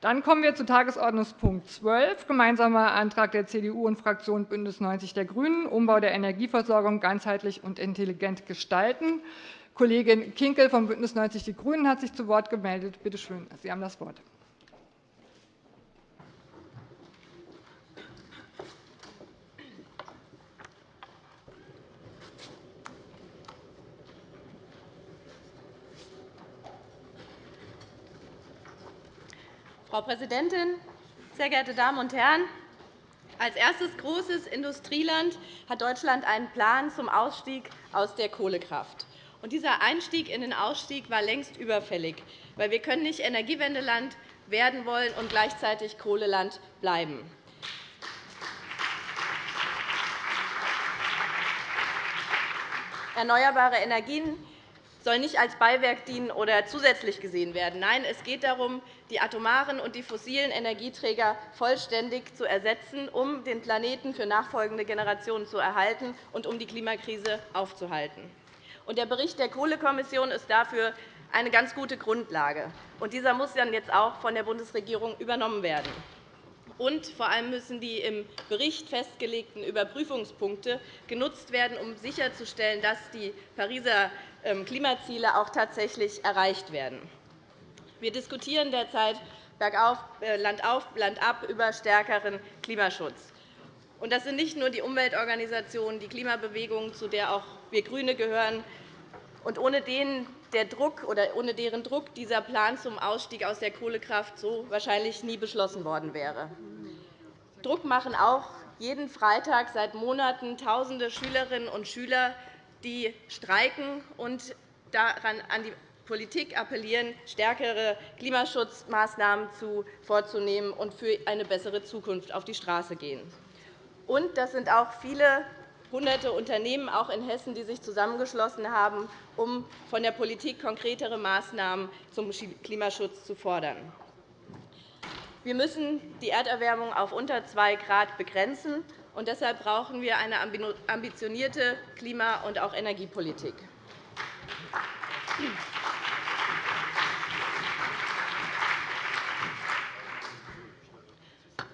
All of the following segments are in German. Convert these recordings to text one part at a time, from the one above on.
Dann kommen wir zu Tagesordnungspunkt 12, gemeinsamer Antrag der CDU und Fraktion BÜNDNIS 90 die GRÜNEN, Umbau der Energieversorgung ganzheitlich und intelligent gestalten. Kollegin Kinkel von BÜNDNIS 90 die GRÜNEN hat sich zu Wort gemeldet. Bitte schön, Sie haben das Wort. Frau Präsidentin, sehr geehrte Damen und Herren! Als erstes großes Industrieland hat Deutschland einen Plan zum Ausstieg aus der Kohlekraft. Und dieser Einstieg in den Ausstieg war längst überfällig, weil wir können nicht Energiewendeland werden wollen und gleichzeitig Kohleland bleiben. Erneuerbare Energien soll nicht als Beiwerk dienen oder zusätzlich gesehen werden. Nein, es geht darum, die atomaren und die fossilen Energieträger vollständig zu ersetzen, um den Planeten für nachfolgende Generationen zu erhalten und um die Klimakrise aufzuhalten. Der Bericht der Kohlekommission ist dafür eine ganz gute Grundlage. dieser muss dann jetzt auch von der Bundesregierung übernommen werden. Und vor allem müssen die im Bericht festgelegten Überprüfungspunkte genutzt werden, um sicherzustellen, dass die Pariser ähm, Klimaziele auch tatsächlich erreicht werden. Wir diskutieren derzeit bergauf, äh, Land auf, Land ab über stärkeren Klimaschutz. Das sind nicht nur die Umweltorganisationen, die Klimabewegung, zu der auch wir GRÜNE gehören, und ohne denen der Druck oder ohne deren Druck dieser Plan zum Ausstieg aus der Kohlekraft so wahrscheinlich nie beschlossen worden wäre. Druck machen auch jeden Freitag seit Monaten Tausende Schülerinnen und Schüler, die streiken und daran an die Politik appellieren, stärkere Klimaschutzmaßnahmen vorzunehmen und für eine bessere Zukunft auf die Straße gehen. Und das sind auch viele hunderte Unternehmen, auch in Hessen, die sich zusammengeschlossen haben, um von der Politik konkretere Maßnahmen zum Klimaschutz zu fordern. Wir müssen die Erderwärmung auf unter 2 Grad begrenzen. Und deshalb brauchen wir eine ambitionierte Klima- und auch Energiepolitik.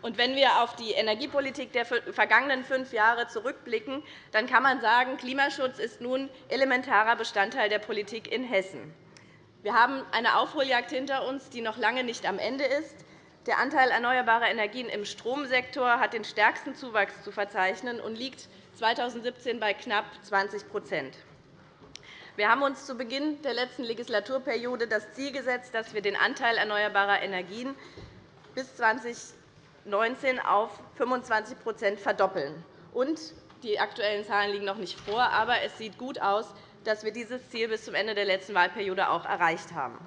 Und wenn wir auf die Energiepolitik der vergangenen fünf Jahre zurückblicken, dann kann man sagen, Klimaschutz ist nun elementarer Bestandteil der Politik in Hessen. Wir haben eine Aufholjagd hinter uns, die noch lange nicht am Ende ist. Der Anteil erneuerbarer Energien im Stromsektor hat den stärksten Zuwachs zu verzeichnen und liegt 2017 bei knapp 20% Wir haben uns zu Beginn der letzten Legislaturperiode das Ziel gesetzt, dass wir den Anteil erneuerbarer Energien bis 20 2019 auf 25% verdoppeln. Und die aktuellen Zahlen liegen noch nicht vor, aber es sieht gut aus, dass wir dieses Ziel bis zum Ende der letzten Wahlperiode auch erreicht haben.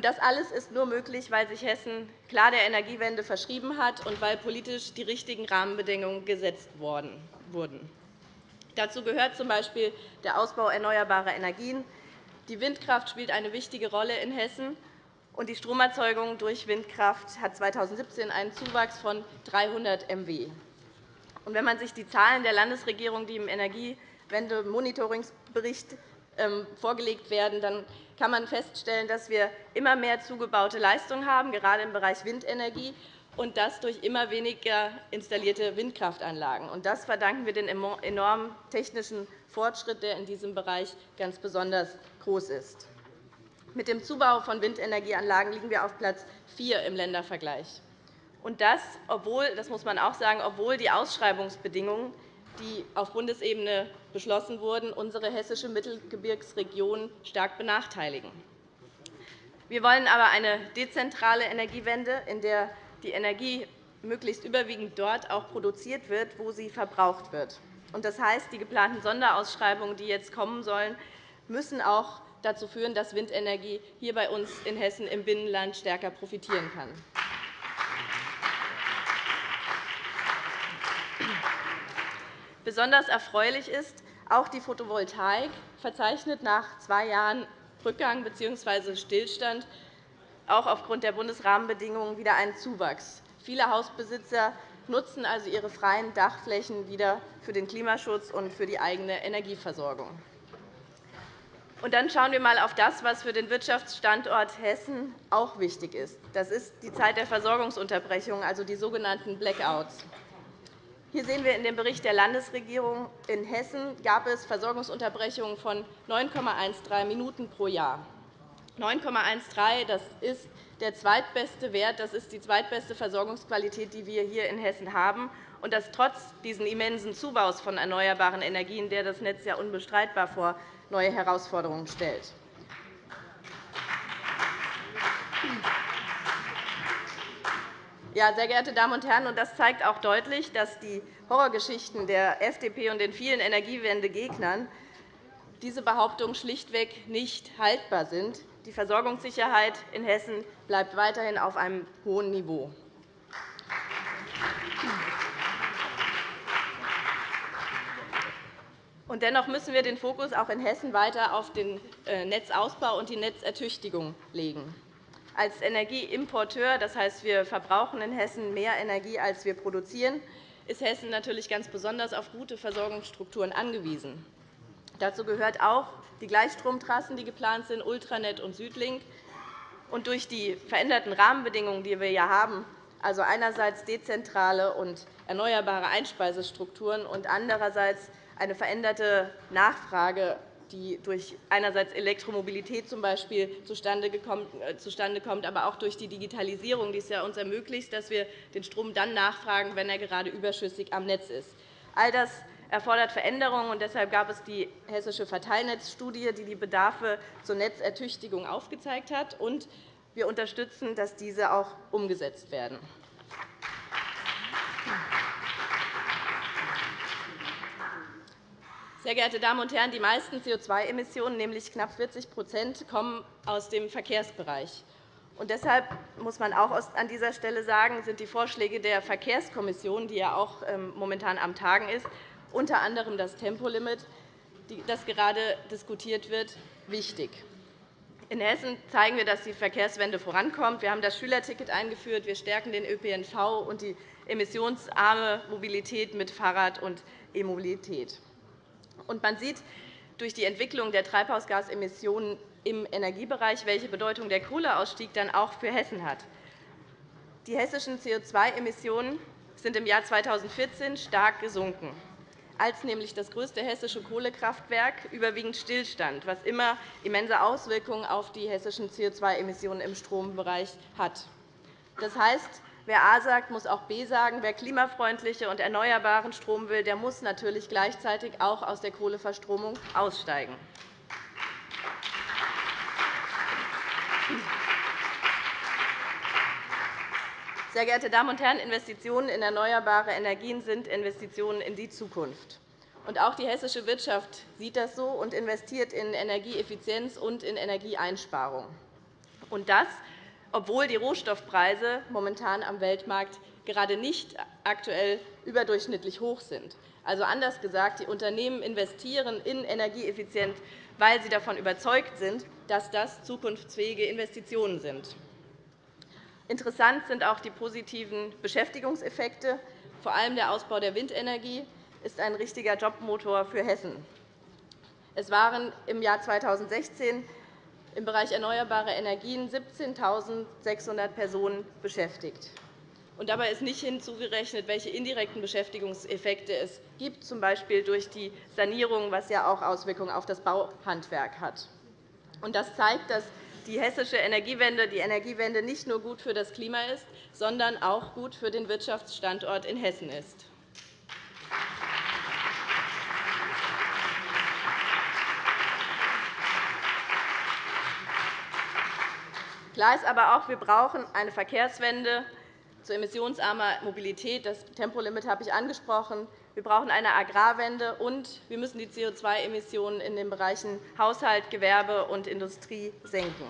Das alles ist nur möglich, weil sich Hessen klar der Energiewende verschrieben hat und weil politisch die richtigen Rahmenbedingungen gesetzt wurden. Dazu gehört z.B. der Ausbau erneuerbarer Energien. Die Windkraft spielt eine wichtige Rolle in Hessen und die Stromerzeugung durch Windkraft hat 2017 einen Zuwachs von 300 MW. wenn man sich die Zahlen der Landesregierung, die im Energiewende-Monitoringsbericht ähm, vorgelegt werden, dann kann man feststellen, dass wir immer mehr zugebaute Leistungen haben, gerade im Bereich Windenergie, und das durch immer weniger installierte Windkraftanlagen. Das verdanken wir dem enormen technischen Fortschritt, der in diesem Bereich ganz besonders groß ist. Mit dem Zubau von Windenergieanlagen liegen wir auf Platz 4 im Ländervergleich. Und das, obwohl, das muss man auch sagen, obwohl die Ausschreibungsbedingungen, die auf Bundesebene beschlossen wurden, unsere hessische Mittelgebirgsregion stark benachteiligen. Wir wollen aber eine dezentrale Energiewende, in der die Energie möglichst überwiegend dort auch produziert wird, wo sie verbraucht wird. Das heißt, die geplanten Sonderausschreibungen, die jetzt kommen sollen, müssen auch dazu führen, dass Windenergie hier bei uns in Hessen im Binnenland stärker profitieren kann. Besonders erfreulich ist, auch die Photovoltaik verzeichnet nach zwei Jahren Rückgang bzw. Stillstand auch aufgrund der Bundesrahmenbedingungen wieder einen Zuwachs. Viele Hausbesitzer nutzen also ihre freien Dachflächen wieder für den Klimaschutz und für die eigene Energieversorgung. Und dann schauen wir einmal auf das, was für den Wirtschaftsstandort Hessen auch wichtig ist. Das ist die Zeit der Versorgungsunterbrechung, also die sogenannten Blackouts. Hier sehen wir in dem Bericht der Landesregierung, in Hessen gab es Versorgungsunterbrechungen von 9,13 Minuten pro Jahr. 9,13 das ist der zweitbeste Wert, das ist die zweitbeste Versorgungsqualität, die wir hier in Hessen haben, und das trotz dieses immensen Zubaus von erneuerbaren Energien, der das Netz ja unbestreitbar vor neue Herausforderungen stellt. Ja, sehr geehrte Damen und Herren, das zeigt auch deutlich, dass die Horrorgeschichten der FDP und den vielen Energiewendegegnern diese Behauptungen schlichtweg nicht haltbar sind. Die Versorgungssicherheit in Hessen bleibt weiterhin auf einem hohen Niveau. Dennoch müssen wir den Fokus auch in Hessen weiter auf den äh, Netzausbau und die Netzertüchtigung legen. Als Energieimporteur, das heißt, wir verbrauchen in Hessen mehr Energie, als wir produzieren, ist Hessen natürlich ganz besonders auf gute Versorgungsstrukturen angewiesen. Dazu gehört auch die Gleichstromtrassen, die geplant sind, Ultranet und Südlink. Und durch die veränderten Rahmenbedingungen, die wir hier haben, also einerseits dezentrale und erneuerbare Einspeisestrukturen und andererseits eine veränderte Nachfrage die durch einerseits Elektromobilität zum Beispiel äh, zustande kommt, aber auch durch die Digitalisierung, die es uns ermöglicht, dass wir den Strom dann nachfragen, wenn er gerade überschüssig am Netz ist. All das erfordert Veränderungen. und Deshalb gab es die Hessische Verteilnetzstudie, die die Bedarfe zur Netzertüchtigung aufgezeigt hat. Und wir unterstützen, dass diese auch umgesetzt werden. Sehr geehrte Damen und Herren, die meisten CO2-Emissionen, nämlich knapp 40% kommen aus dem Verkehrsbereich. Und deshalb muss man auch an dieser Stelle sagen, sind die Vorschläge der Verkehrskommission, die ja auch ähm, momentan am Tagen ist, unter anderem das Tempolimit, das gerade diskutiert wird, wichtig. In Hessen zeigen wir, dass die Verkehrswende vorankommt. Wir haben das Schülerticket eingeführt. Wir stärken den ÖPNV und die emissionsarme Mobilität mit Fahrrad und E-Mobilität. Und man sieht durch die Entwicklung der Treibhausgasemissionen im Energiebereich, welche Bedeutung der Kohleausstieg dann auch für Hessen hat. Die hessischen CO2-Emissionen sind im Jahr 2014 stark gesunken, als nämlich das größte hessische Kohlekraftwerk überwiegend stillstand, was immer immense Auswirkungen auf die hessischen CO2-Emissionen im Strombereich hat. Das heißt, Wer A sagt, muss auch B sagen. Wer klimafreundliche und erneuerbaren Strom will, der muss natürlich gleichzeitig auch aus der Kohleverstromung aussteigen. Sehr geehrte Damen und Herren, Investitionen in erneuerbare Energien sind Investitionen in die Zukunft. auch die hessische Wirtschaft sieht das so und investiert in Energieeffizienz und in Energieeinsparung. Das obwohl die Rohstoffpreise momentan am Weltmarkt gerade nicht aktuell überdurchschnittlich hoch sind. Also anders gesagt, die Unternehmen investieren in Energieeffizienz, weil sie davon überzeugt sind, dass das zukunftsfähige Investitionen sind. Interessant sind auch die positiven Beschäftigungseffekte. Vor allem der Ausbau der Windenergie ist ein richtiger Jobmotor für Hessen. Es waren im Jahr 2016 im Bereich erneuerbare Energien 17.600 Personen beschäftigt. Dabei ist nicht hinzugerechnet, welche indirekten Beschäftigungseffekte es gibt, z. B. durch die Sanierung, was ja auch Auswirkungen auf das Bauhandwerk hat. Das zeigt, dass die hessische Energiewende die Energiewende nicht nur gut für das Klima ist, sondern auch gut für den Wirtschaftsstandort in Hessen ist. Klar ist aber auch, wir brauchen eine Verkehrswende zu emissionsarmer Mobilität. Das Tempolimit habe ich angesprochen. Wir brauchen eine Agrarwende, und wir müssen die CO2-Emissionen in den Bereichen Haushalt, Gewerbe und Industrie senken.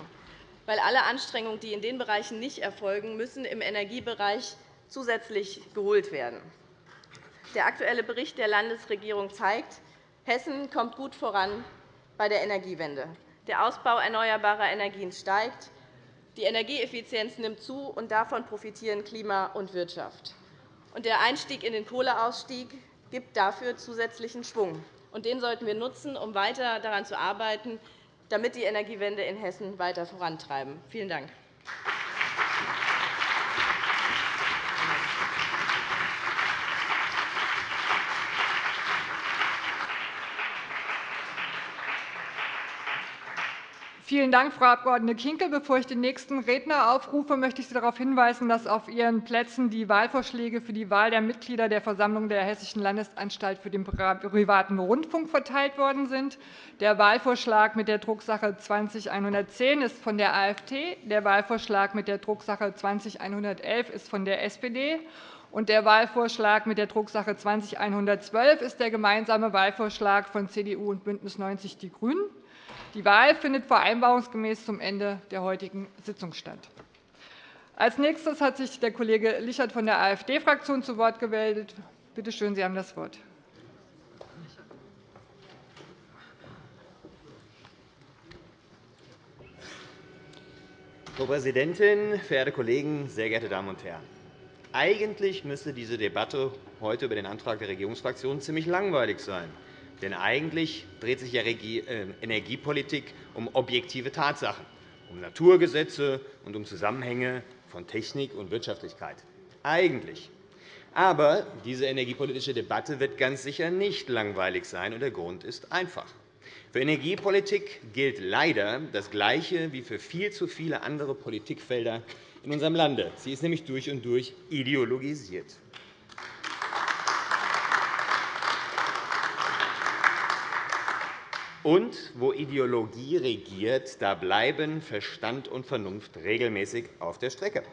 Weil alle Anstrengungen, die in den Bereichen nicht erfolgen, müssen im Energiebereich zusätzlich geholt werden. Der aktuelle Bericht der Landesregierung zeigt, Hessen kommt gut voran bei der Energiewende. Der Ausbau erneuerbarer Energien steigt. Die Energieeffizienz nimmt zu, und davon profitieren Klima und Wirtschaft. Der Einstieg in den Kohleausstieg gibt dafür zusätzlichen Schwung. Den sollten wir nutzen, um weiter daran zu arbeiten, damit die Energiewende in Hessen weiter vorantreiben. Vielen Dank. Vielen Dank, Frau Abg. Kinkel. Bevor ich den nächsten Redner aufrufe, möchte ich Sie darauf hinweisen, dass auf Ihren Plätzen die Wahlvorschläge für die Wahl der Mitglieder der Versammlung der Hessischen Landesanstalt für den privaten Rundfunk verteilt worden sind. Der Wahlvorschlag mit der Drucksache 20110 ist von der AfD, der Wahlvorschlag mit der Drucksache 20111 ist von der SPD, und der Wahlvorschlag mit der Drucksache 20112 ist der gemeinsame Wahlvorschlag von CDU und BÜNDNIS 90 die GRÜNEN. Die Wahl findet vereinbarungsgemäß zum Ende der heutigen Sitzung statt. Als nächstes hat sich der Kollege Lichert von der AfD-Fraktion zu Wort gemeldet. Bitte schön, Sie haben das Wort. Frau Präsidentin, verehrte Kollegen, sehr geehrte Damen und Herren! Eigentlich müsste diese Debatte heute über den Antrag der Regierungsfraktionen ziemlich langweilig sein. Denn eigentlich dreht sich ja äh, Energiepolitik um objektive Tatsachen, um Naturgesetze und um Zusammenhänge von Technik und Wirtschaftlichkeit. Eigentlich. Aber diese energiepolitische Debatte wird ganz sicher nicht langweilig sein, und der Grund ist einfach. Für Energiepolitik gilt leider das Gleiche wie für viel zu viele andere Politikfelder in unserem Lande. Sie ist nämlich durch und durch ideologisiert. Und wo Ideologie regiert, da bleiben Verstand und Vernunft regelmäßig auf der Strecke.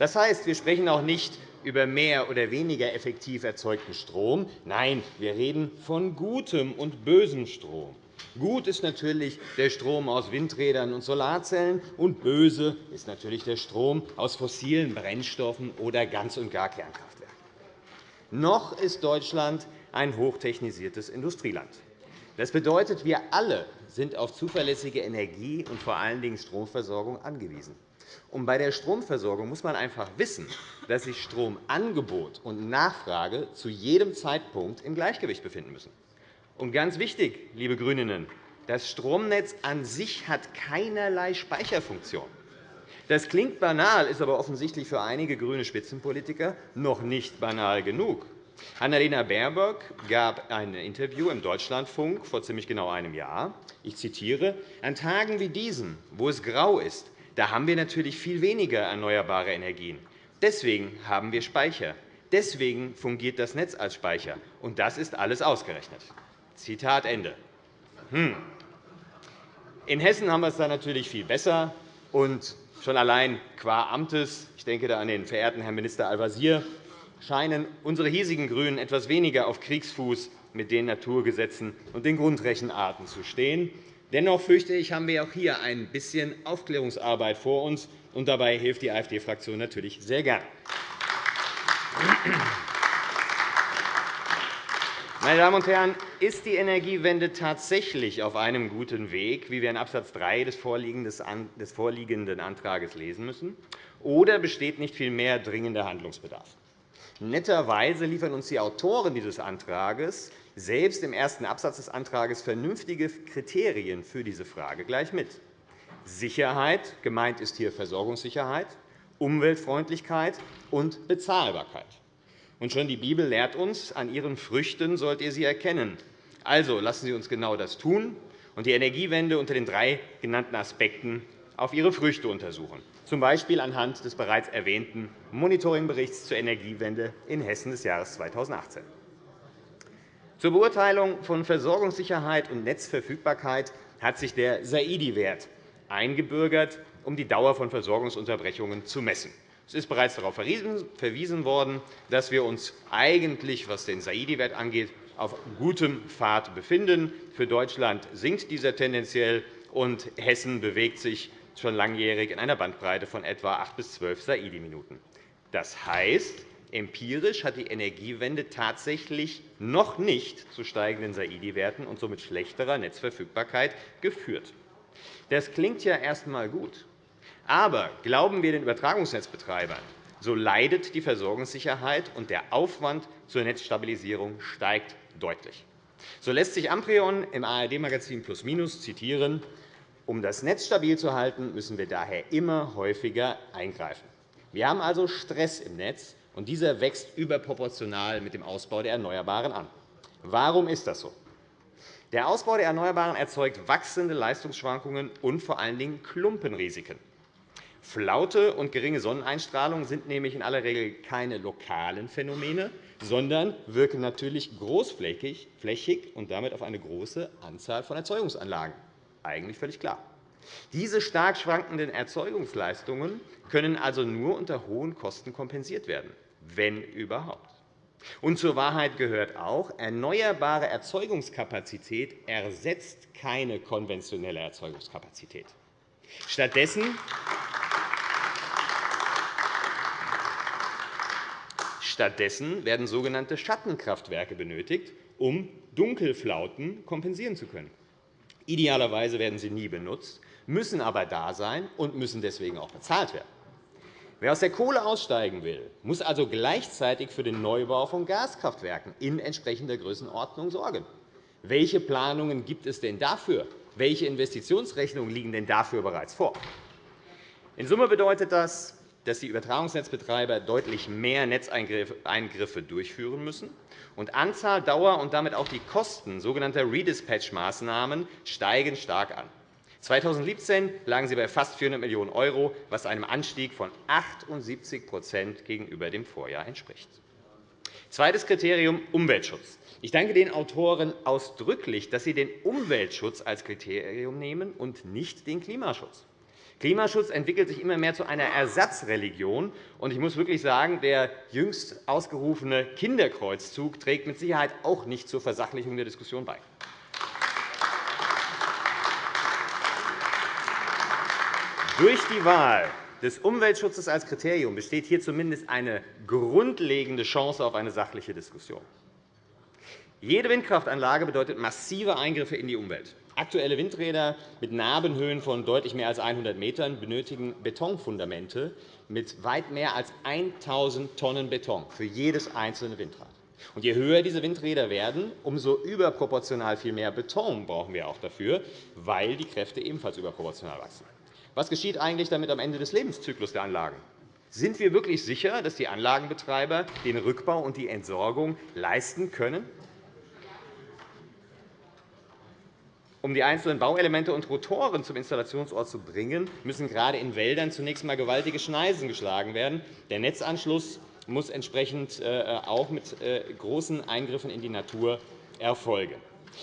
Das heißt, wir sprechen auch nicht über mehr oder weniger effektiv erzeugten Strom. Nein, wir reden von gutem und bösem Strom. Gut ist natürlich der Strom aus Windrädern und Solarzellen, und böse ist natürlich der Strom aus fossilen Brennstoffen oder ganz und gar Kernkraftwerken. Noch ist Deutschland ein hochtechnisiertes Industrieland. Das bedeutet, wir alle sind auf zuverlässige Energie und vor allen Dingen Stromversorgung angewiesen. Und bei der Stromversorgung muss man einfach wissen, dass sich Stromangebot und Nachfrage zu jedem Zeitpunkt im Gleichgewicht befinden müssen. Und ganz wichtig, liebe GRÜNInnen, das Stromnetz an sich hat keinerlei Speicherfunktion. Das klingt banal, ist aber offensichtlich für einige grüne Spitzenpolitiker noch nicht banal genug. Annalena Baerbock gab ein Interview im Deutschlandfunk vor ziemlich genau einem Jahr. Ich zitiere, An Tagen wie diesen, wo es grau ist, da haben wir natürlich viel weniger erneuerbare Energien. Deswegen haben wir Speicher. Deswegen fungiert das Netz als Speicher. Und das ist alles ausgerechnet. Zitat Ende. Hm. In Hessen haben wir es da natürlich viel besser. Und schon allein qua Amtes, ich denke da an den verehrten Herrn Minister Al-Wazir, scheinen unsere hiesigen GRÜNEN etwas weniger auf Kriegsfuß mit den Naturgesetzen und den Grundrechenarten zu stehen. Dennoch fürchte ich, haben wir auch hier ein bisschen Aufklärungsarbeit vor uns, und dabei hilft die AfD-Fraktion natürlich sehr gern. Meine Damen und Herren, ist die Energiewende tatsächlich auf einem guten Weg, wie wir in Abs. 3 des vorliegenden Antrags lesen müssen, oder besteht nicht vielmehr dringender Handlungsbedarf? Netterweise liefern uns die Autoren dieses Antrags selbst im ersten Absatz des Antrags vernünftige Kriterien für diese Frage gleich mit. Sicherheit, gemeint ist hier Versorgungssicherheit, Umweltfreundlichkeit und Bezahlbarkeit. Und schon die Bibel lehrt uns, an ihren Früchten sollt ihr sie erkennen. Also lassen Sie uns genau das tun und die Energiewende unter den drei genannten Aspekten auf ihre Früchte untersuchen z. B. anhand des bereits erwähnten Monitoringberichts zur Energiewende in Hessen des Jahres 2018. Zur Beurteilung von Versorgungssicherheit und Netzverfügbarkeit hat sich der Saidi-Wert eingebürgert, um die Dauer von Versorgungsunterbrechungen zu messen. Es ist bereits darauf verwiesen worden, dass wir uns eigentlich, was den Saidi-Wert angeht, auf gutem Pfad befinden. Für Deutschland sinkt dieser tendenziell, und Hessen bewegt sich schon langjährig in einer Bandbreite von etwa 8 bis 12 Saidi-Minuten. Das heißt, empirisch hat die Energiewende tatsächlich noch nicht zu steigenden Saidi-Werten und somit schlechterer Netzverfügbarkeit geführt. Das klingt ja erst einmal gut. Aber glauben wir den Übertragungsnetzbetreibern, so leidet die Versorgungssicherheit, und der Aufwand zur Netzstabilisierung steigt deutlich. So lässt sich Amprion im ARD-Magazin Plus Minus zitieren, Um das Netz stabil zu halten, müssen wir daher immer häufiger eingreifen. Wir haben also Stress im Netz, und dieser wächst überproportional mit dem Ausbau der Erneuerbaren an. Warum ist das so? Der Ausbau der Erneuerbaren erzeugt wachsende Leistungsschwankungen und vor allen Dingen Klumpenrisiken. Flaute und geringe Sonneneinstrahlung sind nämlich in aller Regel keine lokalen Phänomene, sondern wirken natürlich großflächig und damit auf eine große Anzahl von Erzeugungsanlagen. Eigentlich völlig klar. Diese stark schwankenden Erzeugungsleistungen können also nur unter hohen Kosten kompensiert werden, wenn überhaupt. Und zur Wahrheit gehört auch, erneuerbare Erzeugungskapazität ersetzt keine konventionelle Erzeugungskapazität. Stattdessen Stattdessen werden sogenannte Schattenkraftwerke benötigt, um Dunkelflauten kompensieren zu können. Idealerweise werden sie nie benutzt, müssen aber da sein und müssen deswegen auch bezahlt werden. Wer aus der Kohle aussteigen will, muss also gleichzeitig für den Neubau von Gaskraftwerken in entsprechender Größenordnung sorgen. Welche Planungen gibt es denn dafür? Welche Investitionsrechnungen liegen denn dafür bereits vor? In Summe bedeutet das, dass die Übertragungsnetzbetreiber deutlich mehr Netzeingriffe durchführen müssen. Und Anzahl, Dauer und damit auch die Kosten sogenannter Redispatch-Maßnahmen steigen stark an. 2017 lagen sie bei fast 400 Millionen €, was einem Anstieg von 78% gegenüber dem Vorjahr entspricht. Zweites Kriterium Umweltschutz. Ich danke den Autoren ausdrücklich, dass sie den Umweltschutz als Kriterium nehmen und nicht den Klimaschutz. Klimaschutz entwickelt sich immer mehr zu einer Ersatzreligion. Und ich muss wirklich sagen, der jüngst ausgerufene Kinderkreuzzug trägt mit Sicherheit auch nicht zur Versachlichung der Diskussion bei. Durch die Wahl des Umweltschutzes als Kriterium besteht hier zumindest eine grundlegende Chance auf eine sachliche Diskussion. Jede Windkraftanlage bedeutet massive Eingriffe in die Umwelt. Aktuelle Windräder mit Nabenhöhen von deutlich mehr als 100 m benötigen Betonfundamente mit weit mehr als 1.000 Tonnen Beton für jedes einzelne Windrad. Und je höher diese Windräder werden, umso überproportional viel mehr Beton brauchen wir auch dafür, weil die Kräfte ebenfalls überproportional wachsen. Was geschieht eigentlich damit am Ende des Lebenszyklus der Anlagen? Sind wir wirklich sicher, dass die Anlagenbetreiber den Rückbau und die Entsorgung leisten können? Um die einzelnen Bauelemente und Rotoren zum Installationsort zu bringen, müssen gerade in Wäldern zunächst einmal gewaltige Schneisen geschlagen werden. Der Netzanschluss muss entsprechend äh, auch mit äh, großen Eingriffen in die Natur erfolgen.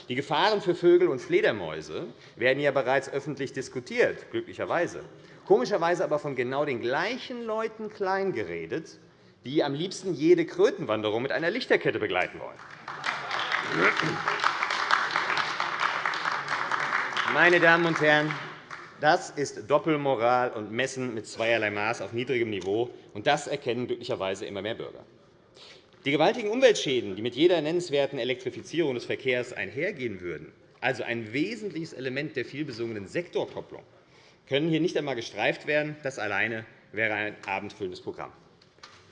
Die Gefahren für Vögel und Fledermäuse werden ja bereits öffentlich diskutiert, glücklicherweise. Komischerweise aber von genau den gleichen Leuten kleingeredet, die am liebsten jede Krötenwanderung mit einer Lichterkette begleiten wollen. Meine Damen und Herren, das ist Doppelmoral und Messen mit zweierlei Maß auf niedrigem Niveau, und das erkennen glücklicherweise immer mehr Bürger. Die gewaltigen Umweltschäden, die mit jeder nennenswerten Elektrifizierung des Verkehrs einhergehen würden, also ein wesentliches Element der vielbesungenen Sektorkopplung, können hier nicht einmal gestreift werden. Das alleine wäre ein abendfüllendes Programm.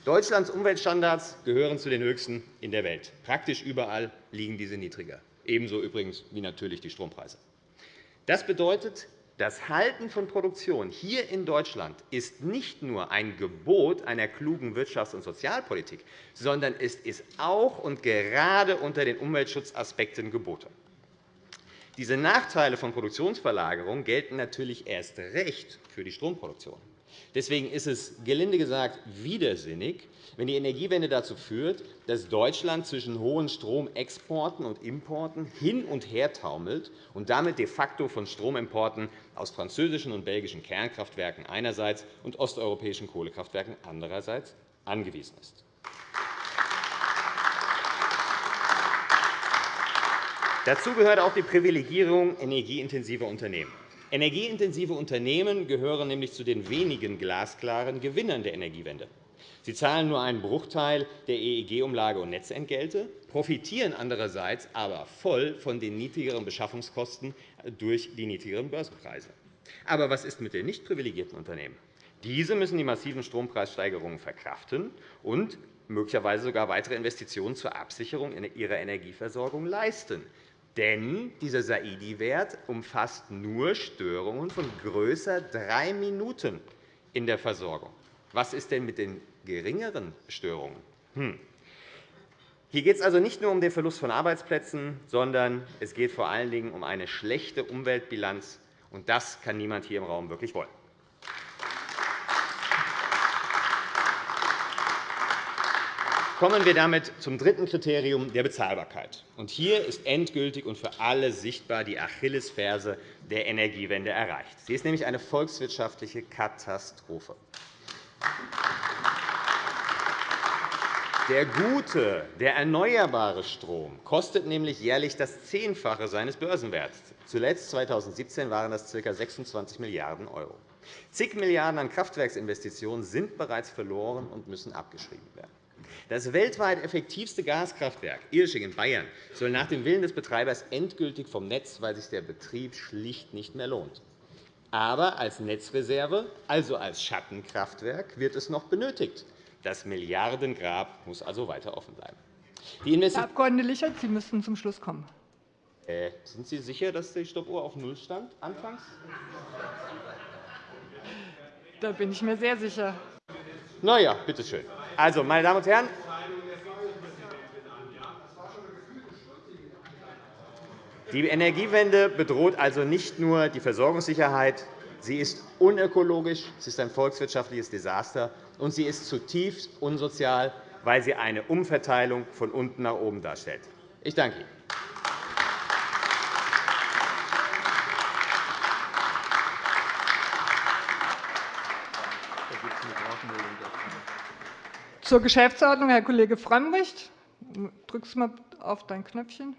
Deutschlands Umweltstandards gehören zu den höchsten in der Welt. Praktisch überall liegen diese niedriger, ebenso übrigens wie natürlich die Strompreise. Das bedeutet, das Halten von Produktion hier in Deutschland ist nicht nur ein Gebot einer klugen Wirtschafts- und Sozialpolitik, sondern es ist auch und gerade unter den Umweltschutzaspekten geboten. Diese Nachteile von Produktionsverlagerung gelten natürlich erst recht für die Stromproduktion. Deswegen ist es, gelinde gesagt, widersinnig, wenn die Energiewende dazu führt, dass Deutschland zwischen hohen Stromexporten und Importen hin und her taumelt und damit de facto von Stromimporten aus französischen und belgischen Kernkraftwerken einerseits und osteuropäischen Kohlekraftwerken andererseits angewiesen ist. Dazu gehört auch die Privilegierung energieintensiver Unternehmen. Energieintensive Unternehmen gehören nämlich zu den wenigen glasklaren Gewinnern der Energiewende. Sie zahlen nur einen Bruchteil der EEG-Umlage und Netzentgelte, profitieren andererseits aber voll von den niedrigeren Beschaffungskosten durch die niedrigeren Börsenpreise. Aber was ist mit den nicht privilegierten Unternehmen? Diese müssen die massiven Strompreissteigerungen verkraften und möglicherweise sogar weitere Investitionen zur Absicherung ihrer Energieversorgung leisten. Denn dieser Saidi-Wert umfasst nur Störungen von größer drei Minuten in der Versorgung. Was ist denn mit den geringeren Störungen? Hm. Hier geht es also nicht nur um den Verlust von Arbeitsplätzen, sondern es geht vor allen Dingen um eine schlechte Umweltbilanz. Und das kann niemand hier im Raum wirklich wollen. Kommen wir damit zum dritten Kriterium der Bezahlbarkeit. hier ist endgültig und für alle sichtbar die Achillesferse der Energiewende erreicht. Sie ist nämlich eine volkswirtschaftliche Katastrophe. Der gute, der erneuerbare Strom kostet nämlich jährlich das Zehnfache seines Börsenwerts. Zuletzt 2017 waren das ca. 26 Milliarden €. Zig Milliarden € an Kraftwerksinvestitionen sind bereits verloren und müssen abgeschrieben werden. Das weltweit effektivste Gaskraftwerk Irsching in Bayern soll nach dem Willen des Betreibers endgültig vom Netz, weil sich der Betrieb schlicht nicht mehr lohnt. Aber als Netzreserve, also als Schattenkraftwerk, wird es noch benötigt. Das Milliardengrab muss also weiter offen bleiben. Die Herr Abg. Lichert, Sie müssten zum Schluss kommen. Äh, sind Sie sicher, dass die Stoppuhr auf Null stand anfangs? Da bin ich mir sehr sicher. Na ja, bitte schön. Also, meine Damen und Herren, die Energiewende bedroht also nicht nur die Versorgungssicherheit, sie ist unökologisch, sie ist ein volkswirtschaftliches Desaster, und sie ist zutiefst unsozial, weil sie eine Umverteilung von unten nach oben darstellt. Ich danke Ihnen. Zur Geschäftsordnung, Herr Kollege Frömmrich. Drückst du mal auf dein Knöpfchen.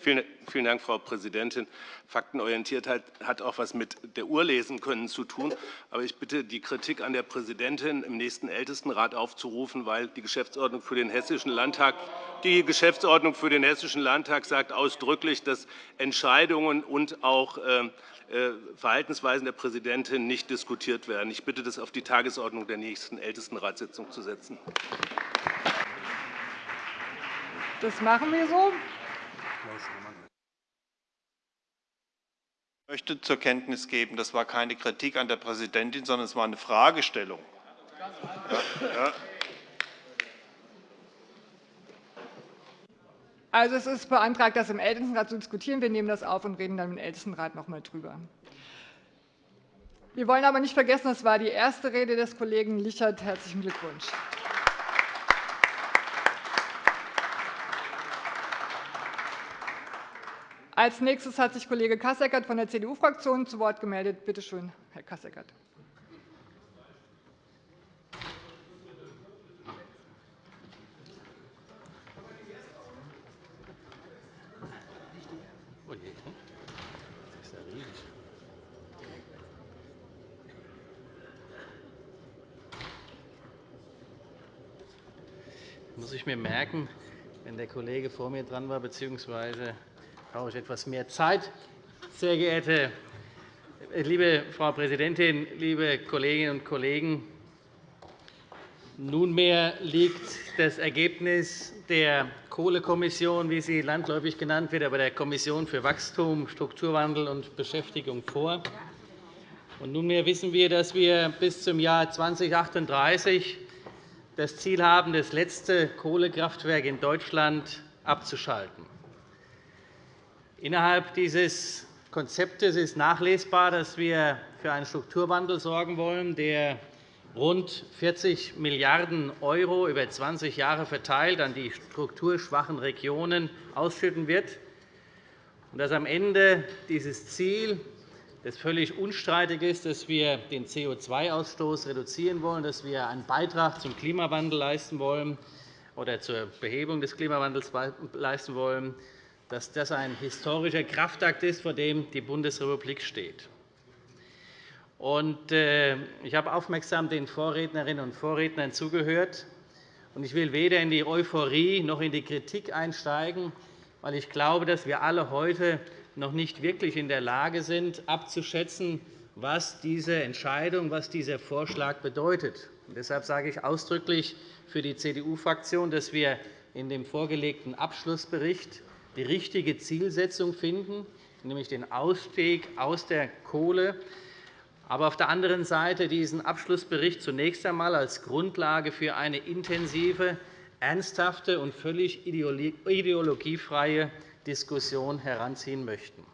Vielen Dank, Frau Präsidentin. Faktenorientiertheit hat auch etwas mit der Uhr lesen können zu tun. Aber ich bitte, die Kritik an der Präsidentin im nächsten Ältestenrat aufzurufen, weil die Geschäftsordnung für den Hessischen Landtag die Geschäftsordnung für den Hessischen Landtag sagt ausdrücklich, dass Entscheidungen und auch ähm, äh, Verhaltensweisen der Präsidentin nicht diskutiert werden. Ich bitte, das auf die Tagesordnung der nächsten Ältestenratssitzung zu setzen. Das machen wir so. Ich möchte zur Kenntnis geben, das war keine Kritik an der Präsidentin, sondern es war eine Fragestellung. Ja, Also, es ist beantragt, das im Ältestenrat zu diskutieren. Wir nehmen das auf und reden dann im Ältestenrat noch einmal darüber. Wir wollen aber nicht vergessen, das war die erste Rede des Kollegen Lichert. Herzlichen Glückwunsch. Als nächstes hat sich Kollege Kasseckert von der CDU-Fraktion zu Wort gemeldet. Bitte schön, Herr Kasseckert. Muss ich mir merken, wenn der Kollege vor mir dran war, bzw brauche ich etwas mehr Zeit. Sehr geehrte liebe Frau Präsidentin, liebe Kolleginnen und Kollegen! Nunmehr liegt das Ergebnis der Kohlekommission, wie sie landläufig genannt wird, aber der Kommission für Wachstum, Strukturwandel und Beschäftigung vor. nunmehr wissen wir, dass wir bis zum Jahr 2038 das Ziel haben, das letzte Kohlekraftwerk in Deutschland abzuschalten. Innerhalb dieses Konzeptes ist nachlesbar, dass wir für einen Strukturwandel sorgen wollen, der rund 40 Milliarden € über 20 Jahre verteilt an die strukturschwachen Regionen ausschütten wird, und dass am Ende dieses Ziel, das völlig unstreitig ist, dass wir den CO2-Ausstoß reduzieren wollen, dass wir einen Beitrag zum Klimawandel leisten wollen oder zur Behebung des Klimawandels leisten wollen, dass das ein historischer Kraftakt ist, vor dem die Bundesrepublik steht. Äh, ich habe aufmerksam den Vorrednerinnen und Vorrednern zugehört. Ich will weder in die Euphorie noch in die Kritik einsteigen, weil ich glaube, dass wir alle heute noch nicht wirklich in der Lage sind, abzuschätzen, was diese Entscheidung, was dieser Vorschlag bedeutet. Deshalb sage ich ausdrücklich für die CDU-Fraktion, dass wir in dem vorgelegten Abschlussbericht die richtige Zielsetzung finden, nämlich den Ausstieg aus der Kohle, aber auf der anderen Seite diesen Abschlussbericht zunächst einmal als Grundlage für eine intensive, ernsthafte und völlig ideologiefreie Diskussion heranziehen möchten.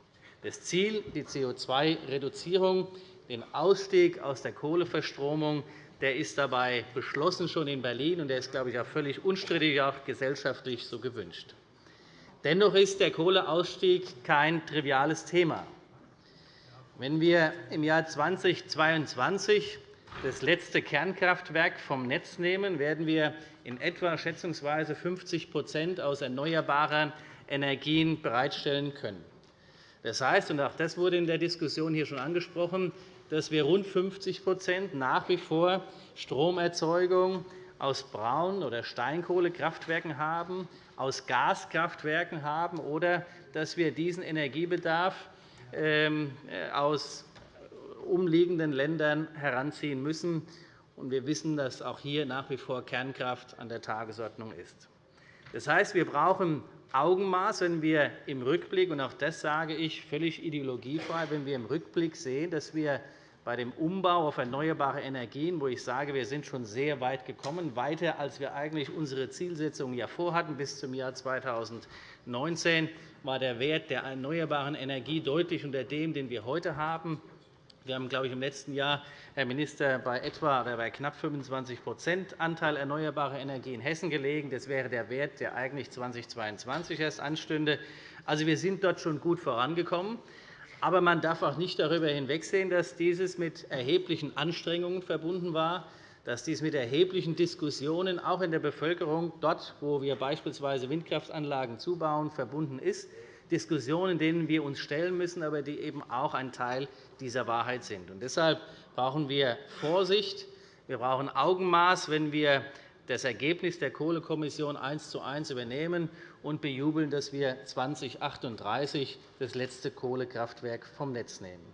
Das Ziel, die CO2-Reduzierung, den Ausstieg aus der Kohleverstromung, der ist dabei beschlossen schon in Berlin, und der ist, glaube ich, auch völlig unstrittig, auch gesellschaftlich so gewünscht. Dennoch ist der Kohleausstieg kein triviales Thema. Wenn wir im Jahr 2022 das letzte Kernkraftwerk vom Netz nehmen, werden wir in etwa schätzungsweise 50% aus erneuerbaren Energien bereitstellen können. Das heißt, und auch das wurde in der Diskussion hier schon angesprochen, dass wir rund 50% nach wie vor Stromerzeugung aus Braun- oder Steinkohlekraftwerken haben, aus Gaskraftwerken haben, oder dass wir diesen Energiebedarf ähm, aus umliegenden Ländern heranziehen müssen. Wir wissen, dass auch hier nach wie vor Kernkraft an der Tagesordnung ist. Das heißt, wir brauchen Augenmaß, wenn wir im Rückblick, und auch das sage ich völlig ideologiefrei, wenn wir im Rückblick sehen, dass wir bei dem Umbau auf erneuerbare Energien, wo ich sage, wir sind schon sehr weit gekommen, weiter als wir eigentlich unsere Zielsetzung ja vorhatten bis zum Jahr 2019, war der Wert der erneuerbaren Energie deutlich unter dem, den wir heute haben. Wir haben, glaube ich, im letzten Jahr, Herr Minister, bei etwa oder bei knapp 25% Anteil erneuerbarer Energie in Hessen gelegen. Das wäre der Wert, der eigentlich 2022 erst anstünde. Also, wir sind dort schon gut vorangekommen. Aber man darf auch nicht darüber hinwegsehen, dass dieses mit erheblichen Anstrengungen verbunden war, dass dies mit erheblichen Diskussionen auch in der Bevölkerung dort, wo wir beispielsweise Windkraftanlagen zubauen, verbunden ist. Diskussionen, denen wir uns stellen müssen, aber die eben auch ein Teil dieser Wahrheit sind. deshalb brauchen wir Vorsicht, wir brauchen Augenmaß, wenn wir das Ergebnis der Kohlekommission eins zu eins übernehmen und bejubeln, dass wir 2038 das letzte Kohlekraftwerk vom Netz nehmen.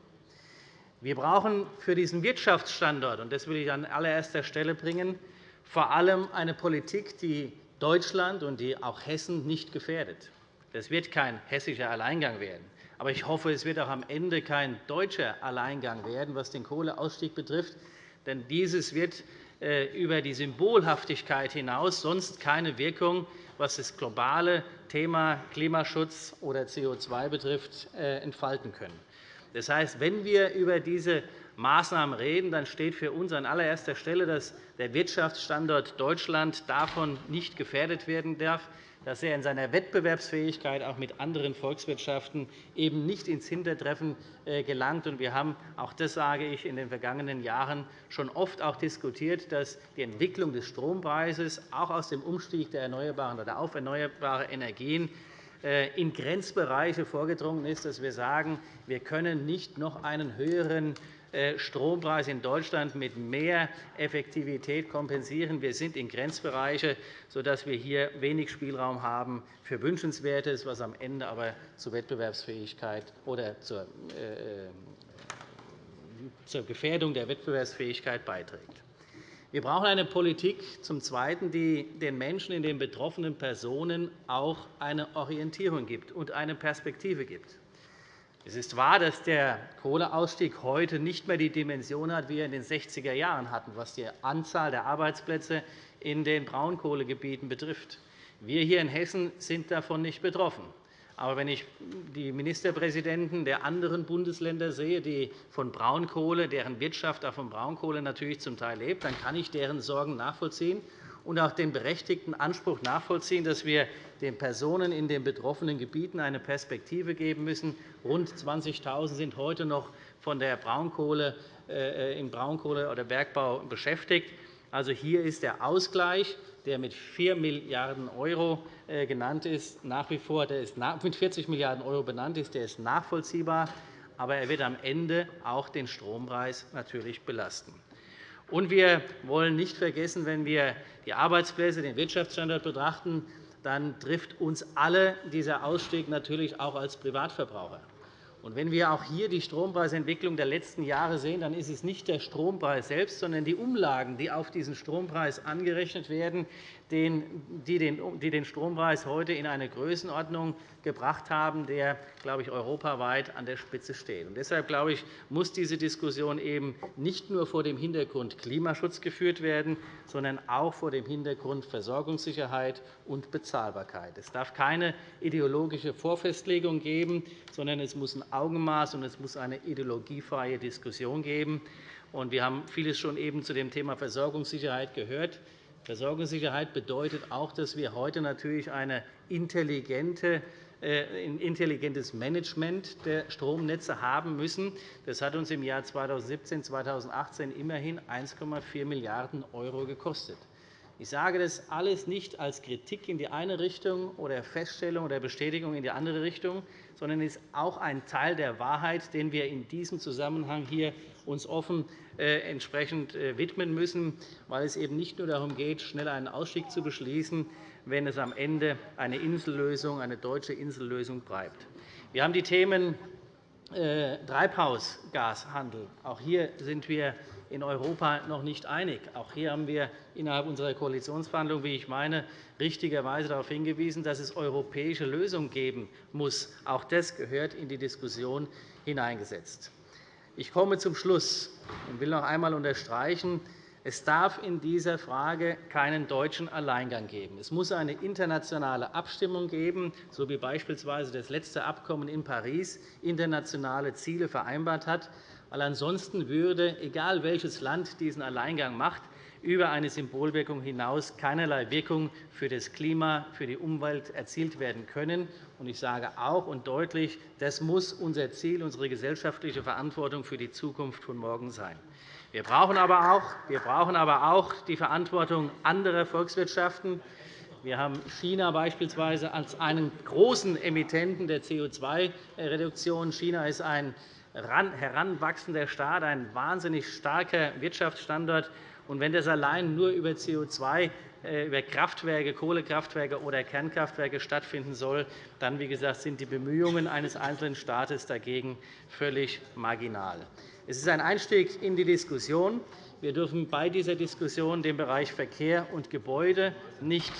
Wir brauchen für diesen Wirtschaftsstandort, und das will ich an allererster Stelle bringen, vor allem eine Politik, die Deutschland und die auch Hessen nicht gefährdet. Das wird kein hessischer Alleingang werden. Aber ich hoffe, es wird auch am Ende kein deutscher Alleingang werden, was den Kohleausstieg betrifft. Denn dieses wird äh, über die Symbolhaftigkeit hinaus sonst keine Wirkung, was das globale Thema Klimaschutz oder CO2 betrifft, äh, entfalten können. Das heißt, wenn wir über diese Maßnahmen reden, dann steht für uns an allererster Stelle, dass der Wirtschaftsstandort Deutschland davon nicht gefährdet werden darf dass er in seiner Wettbewerbsfähigkeit auch mit anderen Volkswirtschaften eben nicht ins Hintertreffen äh, gelangt. Wir haben, auch das sage ich, in den vergangenen Jahren schon oft auch diskutiert, dass die Entwicklung des Strompreises auch aus dem Umstieg der Erneuerbaren oder auf erneuerbare Energien äh, in Grenzbereiche vorgedrungen ist, dass wir sagen, wir können nicht noch einen höheren Strompreis in Deutschland mit mehr Effektivität kompensieren. Wir sind in Grenzbereiche, sodass wir hier wenig Spielraum haben für Wünschenswertes, was am Ende aber zur Wettbewerbsfähigkeit oder zur äh, zur Gefährdung der Wettbewerbsfähigkeit beiträgt. Wir brauchen eine Politik, zum Zweiten, die den Menschen in den betroffenen Personen auch eine Orientierung gibt und eine Perspektive gibt. Es ist wahr, dass der Kohleausstieg heute nicht mehr die Dimension hat, wie er in den 60er Jahren hatten, was die Anzahl der Arbeitsplätze in den Braunkohlegebieten betrifft. Wir hier in Hessen sind davon nicht betroffen. Aber wenn ich die Ministerpräsidenten der anderen Bundesländer sehe, die von Braunkohle, deren Wirtschaft auch von Braunkohle natürlich zum Teil lebt, dann kann ich deren Sorgen nachvollziehen und auch den berechtigten Anspruch nachvollziehen, dass wir den Personen in den betroffenen Gebieten eine Perspektive geben müssen. Rund 20.000 sind heute noch von der Braunkohle, äh, im Braunkohle- oder Bergbau beschäftigt. Also hier ist der Ausgleich, der mit 4 Milliarden € äh, genannt ist, nach wie vor der ist mit 40 Milliarden € benannt ist, der ist nachvollziehbar, aber er wird am Ende auch den Strompreis natürlich belasten. Und wir wollen nicht vergessen, wenn wir die Arbeitsplätze, den Wirtschaftsstandort betrachten, dann trifft uns alle dieser Ausstieg natürlich auch als Privatverbraucher. Wenn wir auch hier die Strompreisentwicklung der letzten Jahre sehen, dann ist es nicht der Strompreis selbst, sondern die Umlagen, die auf diesen Strompreis angerechnet werden, die den Strompreis heute in eine Größenordnung gebracht haben, der, glaube ich, europaweit an der Spitze steht. deshalb glaube ich, muss diese Diskussion eben nicht nur vor dem Hintergrund Klimaschutz geführt werden, sondern auch vor dem Hintergrund Versorgungssicherheit und Bezahlbarkeit. Es darf keine ideologische Vorfestlegung geben, sondern es muss ein Augenmaß und es muss eine ideologiefreie Diskussion geben. Wir haben vieles schon eben zu dem Thema Versorgungssicherheit gehört. Versorgungssicherheit bedeutet auch, dass wir heute natürlich eine intelligente äh, ein intelligentes Management der Stromnetze haben müssen. Das hat uns im Jahr 2017 2018 immerhin 1,4 Milliarden € gekostet. Ich sage das alles nicht als Kritik in die eine Richtung oder Feststellung oder Bestätigung in die andere Richtung, sondern es ist auch ein Teil der Wahrheit, den wir in diesem Zusammenhang hier uns offen äh, entsprechend äh, widmen müssen, weil es eben nicht nur darum geht, schnell einen Ausstieg zu beschließen, wenn es am Ende eine Insellösung, eine deutsche Insellösung bleibt. Wir haben die Themen äh, Treibhausgashandel. Auch hier sind wir in Europa noch nicht einig. Auch hier haben wir innerhalb unserer Koalitionsverhandlungen, wie ich meine, richtigerweise darauf hingewiesen, dass es europäische Lösungen geben muss. Auch das gehört in die Diskussion hineingesetzt. Ich komme zum Schluss und will noch einmal unterstreichen, es darf in dieser Frage keinen deutschen Alleingang geben. Es muss eine internationale Abstimmung geben, so wie beispielsweise das letzte Abkommen in Paris internationale Ziele vereinbart hat. Weil ansonsten würde, egal welches Land diesen Alleingang macht, über eine Symbolwirkung hinaus keinerlei Wirkung für das Klima, für die Umwelt erzielt werden können. Ich sage auch und deutlich, das muss unser Ziel, unsere gesellschaftliche Verantwortung für die Zukunft von morgen sein. Wir brauchen aber auch, wir brauchen aber auch die Verantwortung anderer Volkswirtschaften. Wir haben China beispielsweise als einen großen Emittenten der CO2-Reduktion. China ist ein heranwachsender Staat, ein wahnsinnig starker Wirtschaftsstandort. Und wenn das allein nur über CO2 äh, über Kraftwerke, Kohlekraftwerke oder Kernkraftwerke stattfinden soll, dann wie gesagt, sind die Bemühungen eines einzelnen Staates dagegen völlig marginal. Es ist ein Einstieg in die Diskussion. Wir dürfen bei dieser Diskussion den Bereich Verkehr und Gebäude nicht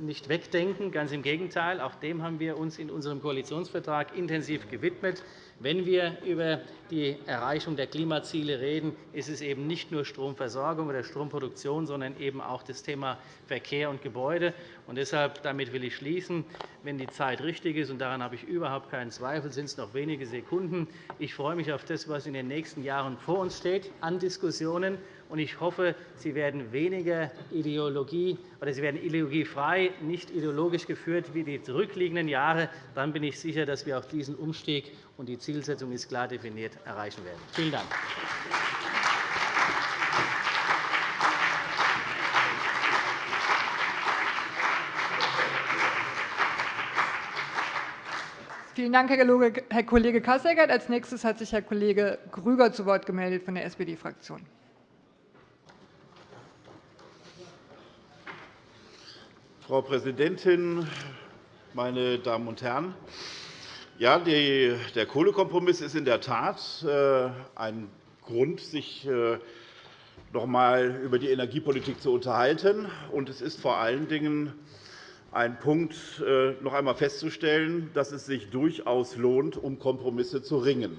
nicht wegdenken. Ganz im Gegenteil. Auch dem haben wir uns in unserem Koalitionsvertrag intensiv gewidmet. Wenn wir über die Erreichung der Klimaziele reden, ist es eben nicht nur Stromversorgung oder Stromproduktion, sondern eben auch das Thema Verkehr und Gebäude. Und deshalb damit will ich schließen, wenn die Zeit richtig ist, und daran habe ich überhaupt keinen Zweifel, sind es noch wenige Sekunden. Ich freue mich auf das, was in den nächsten Jahren vor uns steht an Diskussionen und ich hoffe, Sie werden weniger Ideologie oder Sie werden ideologiefrei, nicht ideologisch geführt wie die zurückliegenden Jahre. Dann bin ich sicher, dass wir auch diesen Umstieg und die Zielsetzung ist klar definiert erreichen werden. Vielen Dank. Vielen Dank, Herr Kollege Kasseckert. Als nächstes hat sich Herr Kollege Grüger zu Wort gemeldet von der SPD-Fraktion. Frau Präsidentin, meine Damen und Herren! Ja, der Kohlekompromiss ist in der Tat äh, ein Grund, sich äh, noch einmal über die Energiepolitik zu unterhalten. Und es ist vor allen Dingen ein Punkt, äh, noch einmal festzustellen, dass es sich durchaus lohnt, um Kompromisse zu ringen.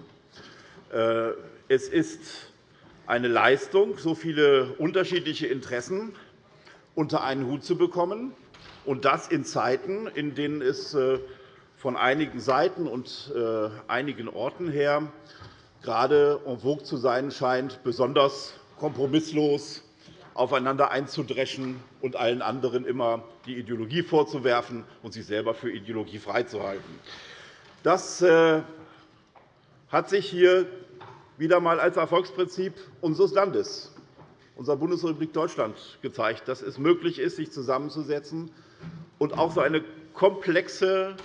Es ist eine Leistung, so viele unterschiedliche Interessen unter einen Hut zu bekommen und das in Zeiten, in denen es äh, von einigen Seiten und äh, einigen Orten her gerade en vogue zu sein scheint, besonders kompromisslos aufeinander einzudreschen und allen anderen immer die Ideologie vorzuwerfen und sich selber für ideologiefrei zu halten. Das äh, hat sich hier wieder einmal als Erfolgsprinzip unseres Landes, unserer Bundesrepublik Deutschland, gezeigt, dass es möglich ist, sich zusammenzusetzen und auch so eine komplexe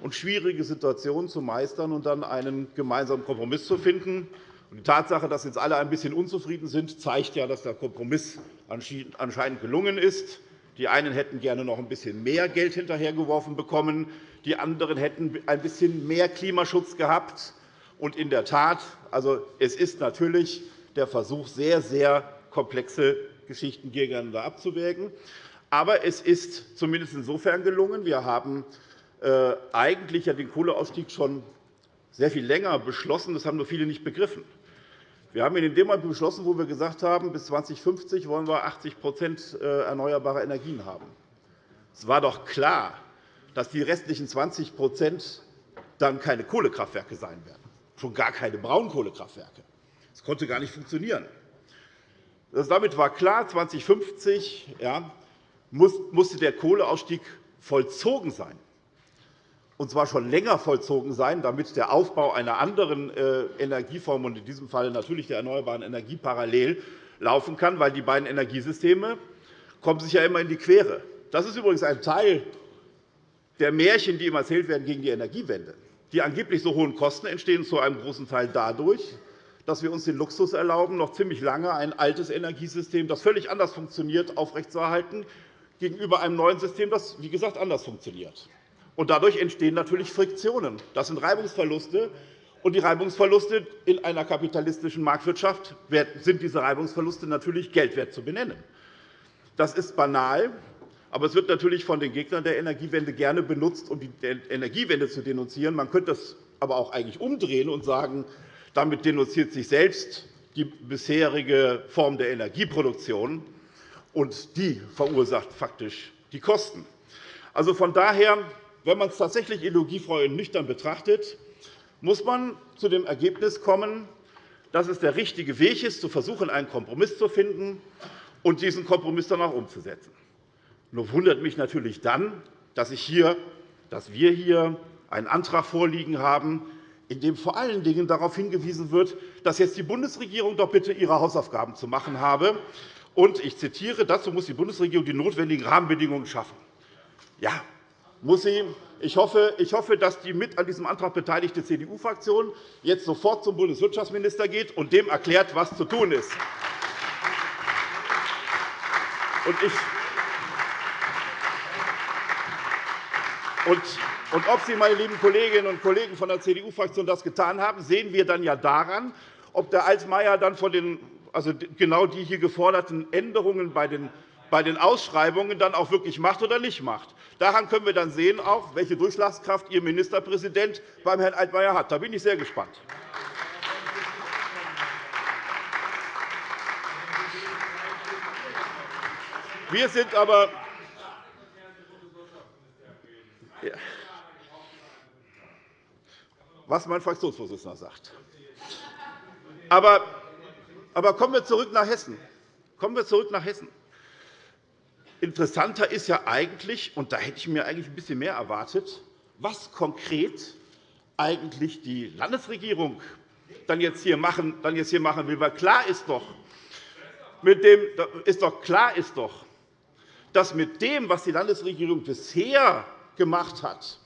und schwierige Situation zu meistern und dann einen gemeinsamen Kompromiss zu finden. Die Tatsache, dass jetzt alle ein bisschen unzufrieden sind, zeigt ja, dass der Kompromiss anscheinend gelungen ist. Die einen hätten gerne noch ein bisschen mehr Geld hinterhergeworfen bekommen. Die anderen hätten ein bisschen mehr Klimaschutz gehabt. Und in der Tat, also es ist natürlich der Versuch, sehr, sehr komplexe Geschichten gegeneinander abzuwägen. Aber es ist zumindest insofern gelungen. Wir haben äh, eigentlich den Kohleausstieg schon sehr viel länger beschlossen. Das haben nur viele nicht begriffen. Wir haben ihn in dem Moment beschlossen, wo wir gesagt haben, bis 2050 wollen wir 80% äh, erneuerbare Energien haben. Es war doch klar, dass die restlichen 20 dann keine Kohlekraftwerke sein werden, schon gar keine Braunkohlekraftwerke. Das konnte gar nicht funktionieren. Damit war klar, 2050 ja, musste der Kohleausstieg vollzogen sein und zwar schon länger vollzogen sein, damit der Aufbau einer anderen äh, Energieform, und in diesem Fall natürlich der erneuerbaren Energie, parallel laufen kann, weil die beiden Energiesysteme kommen sich ja immer in die Quere. Das ist übrigens ein Teil der Märchen, die immer erzählt werden gegen die Energiewende. Die angeblich so hohen Kosten entstehen zu einem großen Teil dadurch, dass wir uns den Luxus erlauben, noch ziemlich lange ein altes Energiesystem, das völlig anders funktioniert, aufrechtzuerhalten, gegenüber einem neuen System, das, wie gesagt, anders funktioniert. Dadurch entstehen natürlich Friktionen. Das sind Reibungsverluste. Und die Reibungsverluste in einer kapitalistischen Marktwirtschaft sind diese Reibungsverluste natürlich geldwert zu benennen. Das ist banal, aber es wird natürlich von den Gegnern der Energiewende gerne benutzt, um die Energiewende zu denunzieren. Man könnte das aber auch eigentlich umdrehen und sagen, damit denunziert sich selbst die bisherige Form der Energieproduktion, und die verursacht faktisch die Kosten. Also von daher wenn man es tatsächlich ideologiefrei und nüchtern betrachtet, muss man zu dem Ergebnis kommen, dass es der richtige Weg ist, zu versuchen, einen Kompromiss zu finden und diesen Kompromiss dann auch umzusetzen. Nur wundert mich natürlich dann, dass, ich hier, dass wir hier einen Antrag vorliegen haben, in dem vor allen Dingen darauf hingewiesen wird, dass jetzt die Bundesregierung doch bitte ihre Hausaufgaben zu machen habe. Und ich zitiere, dazu muss die Bundesregierung die notwendigen Rahmenbedingungen schaffen. Ja, muss sie. Ich hoffe, ich hoffe, dass die mit an diesem Antrag beteiligte CDU-Fraktion jetzt sofort zum Bundeswirtschaftsminister geht und dem erklärt, was zu tun ist. Und ich und ob Sie, meine lieben Kolleginnen und Kollegen von der CDU-Fraktion, das getan haben, sehen wir dann ja daran, ob der Altmaier dann von den, also genau die hier geforderten Änderungen bei den bei den Ausschreibungen dann auch wirklich macht oder nicht macht. Daran können wir dann sehen, auch, welche Durchschlagskraft Ihr Ministerpräsident beim Herrn Altmaier hat. Da bin ich sehr gespannt. Wir sind aber was mein Fraktionsvorsitzender sagt. Aber, aber kommen wir zurück nach Hessen. Kommen wir zurück nach Hessen. Interessanter ist ja eigentlich, und da hätte ich mir eigentlich ein bisschen mehr erwartet, was konkret eigentlich die Landesregierung dann jetzt hier machen, dann jetzt hier machen will. Weil klar ist doch, mit dem, ist doch klar ist doch, dass mit dem, was die Landesregierung bisher gemacht hat,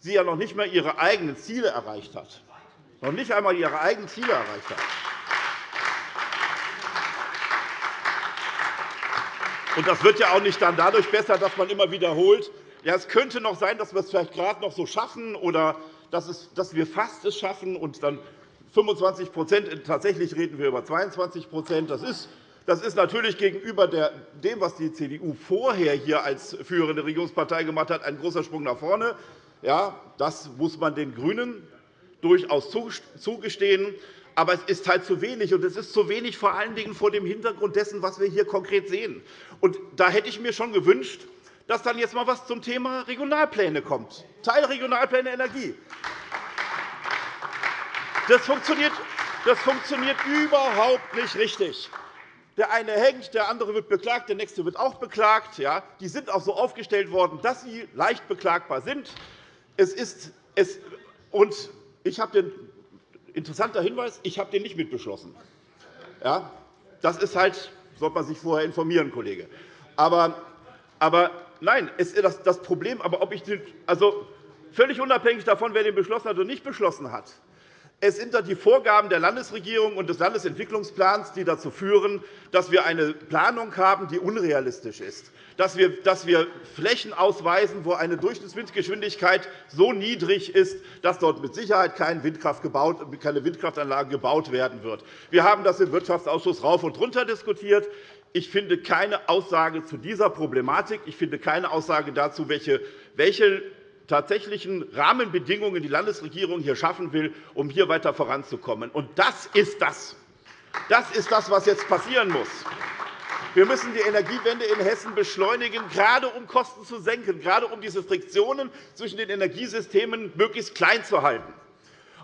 sie ja noch nicht einmal ihre eigenen Ziele erreicht hat. Noch nicht einmal ihre eigenen Ziele erreicht hat. Und das wird ja auch nicht dann dadurch besser, dass man immer wiederholt, ja, es könnte noch sein, dass wir es vielleicht gerade noch so schaffen oder dass, wir fast es schaffen und dann 25 tatsächlich reden wir über 22 das ist, das ist natürlich gegenüber dem, was die CDU vorher hier als führende Regierungspartei gemacht hat, ein großer Sprung nach vorne. Ja, das muss man den GRÜNEN durchaus zugestehen. Aber es ist halt zu wenig, und es ist zu wenig vor allen Dingen vor dem Hintergrund dessen, was wir hier konkret sehen. Und da hätte ich mir schon gewünscht, dass dann jetzt einmal etwas zum Thema Regionalpläne kommt, Teilregionalpläne Energie. Das funktioniert, das funktioniert überhaupt nicht richtig. Der eine hängt, der andere wird beklagt, der nächste wird auch beklagt. Ja, die sind auch so aufgestellt worden, dass sie leicht beklagbar sind. Es ist, es, und ich habe den interessanter Hinweis, ich habe den nicht mitbeschlossen. Ja, das ist halt, sollte man sich vorher informieren, Kollege. Aber, aber nein, ist das Problem, aber ob ich den, also völlig unabhängig davon, wer den beschlossen hat oder nicht beschlossen hat, Es sind die Vorgaben der Landesregierung und des Landesentwicklungsplans, die dazu führen, dass wir eine Planung haben, die unrealistisch ist, dass wir Flächen ausweisen, wo eine Durchschnittswindgeschwindigkeit so niedrig ist, dass dort mit Sicherheit keine Windkraftanlage gebaut werden wird. Wir haben das im Wirtschaftsausschuss rauf und runter diskutiert. Ich finde keine Aussage zu dieser Problematik. Ich finde keine Aussage dazu, welche tatsächlichen Rahmenbedingungen die Landesregierung hier schaffen will, um hier weiter voranzukommen. Und das ist das. Das ist das, was jetzt passieren muss. Wir müssen die Energiewende in Hessen beschleunigen, gerade um Kosten zu senken, gerade um diese Friktionen zwischen den Energiesystemen möglichst klein zu halten.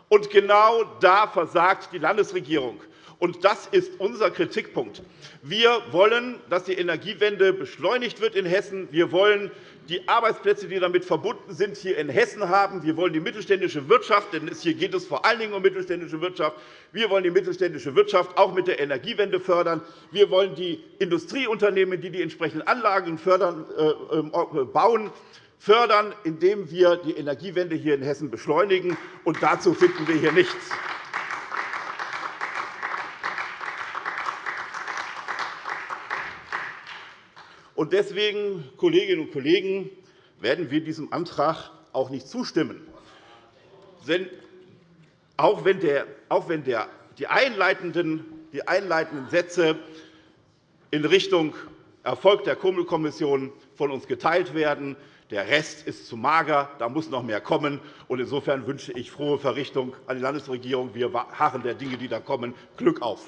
Und genau da versagt die Landesregierung. Und das ist unser Kritikpunkt. Wir wollen, dass die Energiewende beschleunigt wird in Hessen. Wir wollen die Arbeitsplätze, die damit verbunden sind, hier in Hessen haben. Wir wollen die mittelständische Wirtschaft, denn hier geht es vor allen Dingen um mittelständische Wirtschaft. Wir wollen die mittelständische Wirtschaft auch mit der Energiewende fördern. Wir wollen die Industrieunternehmen, die die entsprechenden Anlagen fördern, äh, äh, bauen, fördern, indem wir die Energiewende hier in Hessen beschleunigen. Und dazu finden wir hier nichts. Und deswegen, Kolleginnen und Kollegen, werden wir diesem Antrag auch nicht zustimmen. Auch wenn, der, auch wenn der, die, einleitenden, die einleitenden Sätze in Richtung Erfolg der Kummelkommission von uns geteilt werden, der Rest ist zu mager, da muss noch mehr kommen. Insofern wünsche ich frohe Verrichtung an die Landesregierung. Wir harren der Dinge, die da kommen. Glück auf!